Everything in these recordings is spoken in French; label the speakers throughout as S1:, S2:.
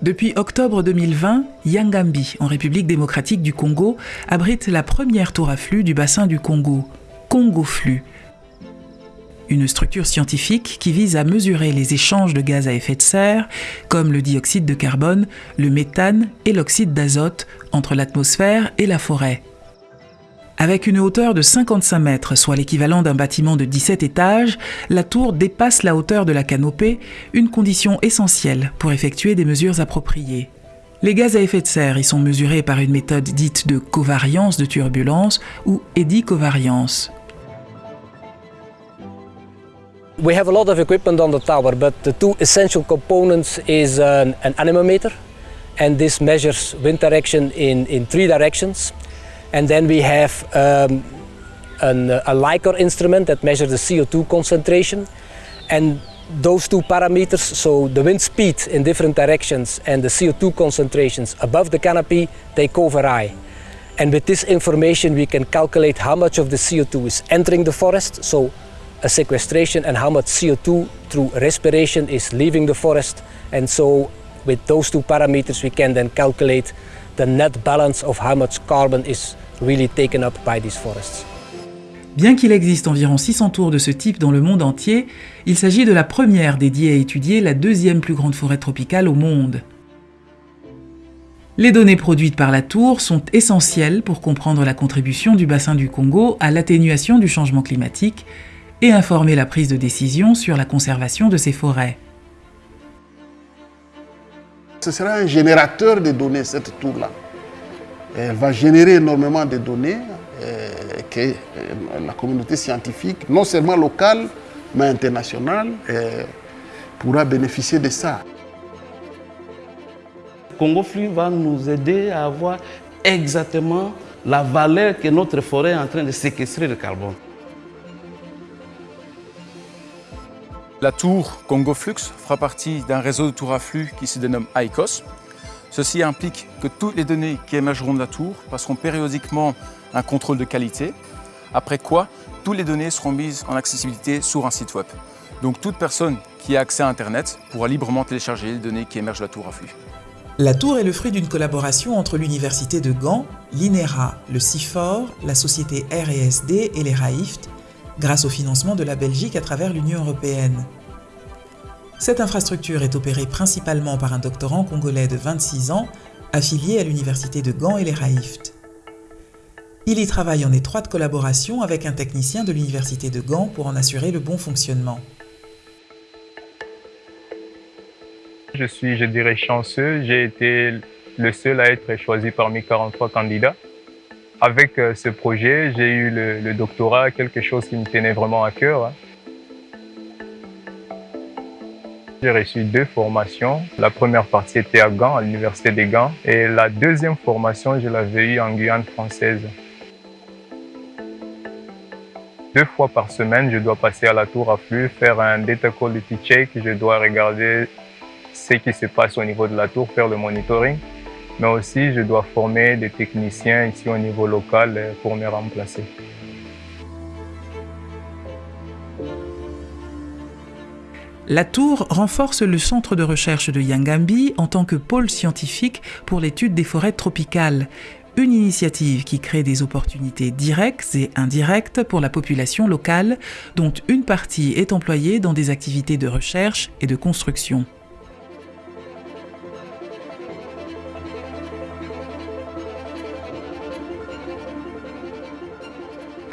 S1: Depuis octobre 2020, Yangambi, en République démocratique du Congo, abrite la première tour à flux du bassin du Congo, Congo Flux. Une structure scientifique qui vise à mesurer les échanges de gaz à effet de serre, comme le dioxyde de carbone, le méthane et l'oxyde d'azote, entre l'atmosphère et la forêt. Avec une hauteur de 55 mètres, soit l'équivalent d'un bâtiment de 17 étages, la tour dépasse la hauteur de la canopée, une condition essentielle pour effectuer des mesures appropriées. Les gaz à effet de serre y sont mesurés par une méthode dite de covariance de turbulence ou édicovariance.
S2: We have a lot of equipment on the tower, but the two essential components is an, an anemometer, and this measures wind direction in, in three directions. And then we have um, an, a Lycor instrument that measures the CO2 concentration. And those two parameters, so the wind speed in different directions and the CO2 concentrations above the canopy, they co-vary. And with this information we can calculate how much of the CO2 is entering the forest, so a sequestration and how much CO2 through respiration is leaving the forest. And so with those two parameters we can then calculate the net balance of how much carbon is really taken up by these forests.
S1: Bien qu'il existe environ 600 tours de ce type dans le monde entier, il s'agit de la première dédiée à étudier la deuxième plus grande forêt tropicale au monde. Les données produites par la tour sont essentielles pour comprendre la contribution du bassin du Congo à l'atténuation du changement climatique et informer la prise de décision sur la conservation de ces forêts.
S3: Ce sera un générateur de données, cette tour-là. Elle va générer énormément de données euh, que euh, la communauté scientifique, non seulement locale, mais internationale, euh, pourra bénéficier de ça.
S4: Congo Flux va nous aider à avoir exactement la valeur que notre forêt est en train de séquestrer le carbone.
S5: La tour Congo Flux fera partie d'un réseau de tours à flux qui se dénomme ICOS. Ceci implique que toutes les données qui émergeront de la tour passeront périodiquement un contrôle de qualité, après quoi toutes les données seront mises en accessibilité sur un site web. Donc toute personne qui a accès à Internet pourra librement télécharger les données qui émergent de la tour à flux.
S1: La tour est le fruit d'une collaboration entre l'Université de Gand, l'INERA, le CIFOR, la société RSD et les RAIFT, grâce au financement de la Belgique à travers l'Union européenne. Cette infrastructure est opérée principalement par un doctorant congolais de 26 ans, affilié à l'université de Gand et les RAIFT. Il y travaille en étroite collaboration avec un technicien de l'université de Gand pour en assurer le bon fonctionnement.
S6: Je suis, je dirais, chanceux. J'ai été le seul à être choisi parmi 43 candidats. Avec euh, ce projet, j'ai eu le, doctorat, quelque chose qui me tenait vraiment à cœur. Hein. J'ai reçu deux formations. La première partie était à Gand, à l'Université des Gand. Et la deuxième formation, je l'avais eue en Guyane française. Deux fois par semaine, je dois passer à la tour à flux, faire un data quality check. Je dois regarder ce qui se passe au niveau de la tour, faire le monitoring mais aussi je dois former des techniciens ici au niveau local euh, pour me remplacer.
S1: La tour renforce le centre de recherche de Yangambi en tant que pôle scientifique pour l'étude des forêts tropicales, une initiative qui crée des opportunités directes et indirectes pour la population locale, dont une partie est employée dans des activités de recherche et de construction.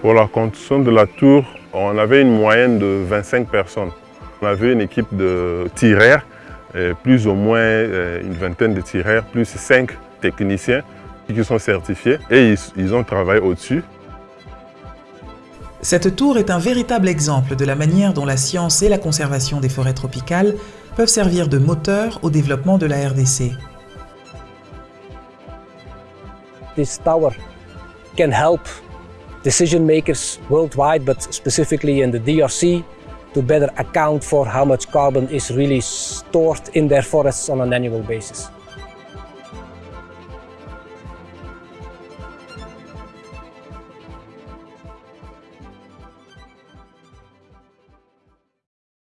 S7: Pour la construction de la tour, on avait une moyenne de 25 personnes. On avait une équipe de tireurs, plus ou moins euh, une vingtaine de tireurs, plus cinq techniciens qui sont certifiés et ils, ont travaillé au-dessus.
S1: Cette tour est un véritable exemple de la manière dont la science et la conservation des forêts tropicales peuvent servir de moteur au développement de la RDC.
S2: This tower can help decision makers worldwide, but specifically in the DRC, to better account for how much carbon is really stored in their forests on an annual basis.